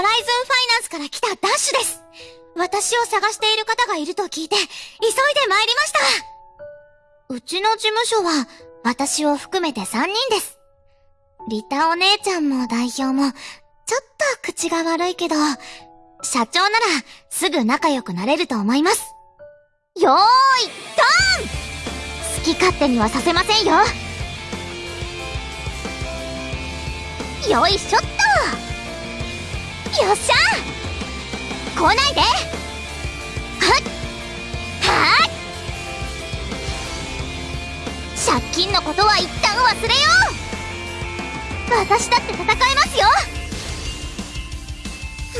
ホライズンファイナンスから来たダッシュです。私を探している方がいると聞いて、急いで参りました。うちの事務所は、私を含めて3人です。リタお姉ちゃんも代表も、ちょっと口が悪いけど、社長ならすぐ仲良くなれると思います。よーい、ターン好き勝手にはさせませんよ。よいしょっとよっしゃ来ないで!はっ!はっ!借金のことは一旦忘れよう!私だって戦えますよ!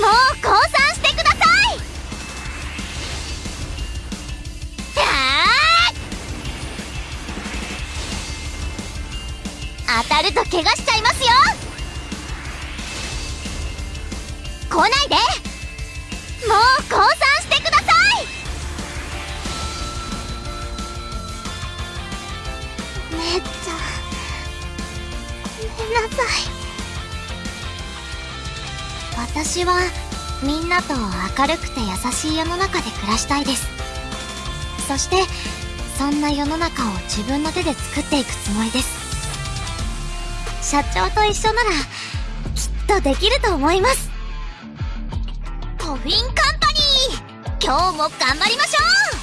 もう降参してください!はー当たると怪我しちゃいますよ!来ないで。もう降参してください。姉ちゃごめんなさい。私はみんなと明るくて優しい世の中で暮らしたいです。そしてそんな世の中を自分の手で作っていくつもりです。社長と一緒ならきっとできると思います。フィンカンパニー。今日も頑張りましょう。